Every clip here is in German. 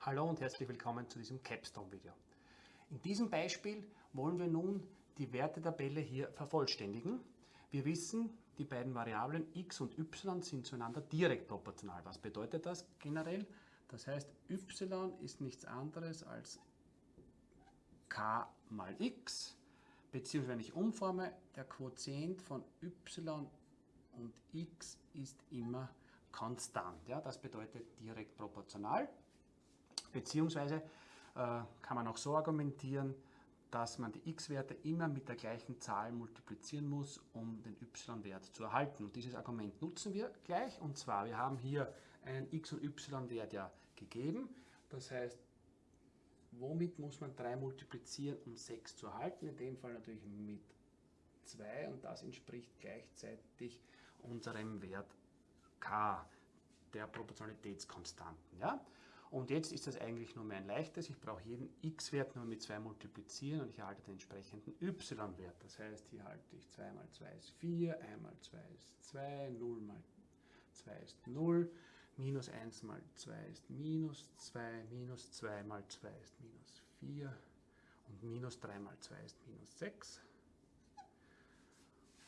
Hallo und herzlich willkommen zu diesem Capstone-Video. In diesem Beispiel wollen wir nun die Wertetabelle hier vervollständigen. Wir wissen, die beiden Variablen x und y sind zueinander direkt proportional. Was bedeutet das generell? Das heißt, y ist nichts anderes als k mal x, beziehungsweise wenn ich umforme, der Quotient von y und x ist immer konstant. Ja? Das bedeutet direkt proportional. Beziehungsweise äh, kann man auch so argumentieren, dass man die x-Werte immer mit der gleichen Zahl multiplizieren muss, um den y-Wert zu erhalten. Und dieses Argument nutzen wir gleich. Und zwar, wir haben hier einen x- und y-Wert ja gegeben. Das heißt, womit muss man 3 multiplizieren, um 6 zu erhalten? In dem Fall natürlich mit 2 und das entspricht gleichzeitig unserem Wert k, der Proportionalitätskonstanten. Ja? Und jetzt ist das eigentlich nur mehr ein leichtes. Ich brauche jeden x-Wert nur mit 2 multiplizieren und ich erhalte den entsprechenden y-Wert. Das heißt, hier halte ich 2 mal 2 ist 4, 1 mal 2 ist 2, 0 mal 2 ist 0, minus 1 mal 2 ist minus 2, minus 2 mal 2 ist minus 4 und minus 3 mal 2 ist minus 6.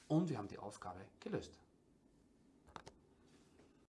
Und wir haben die Aufgabe gelöst.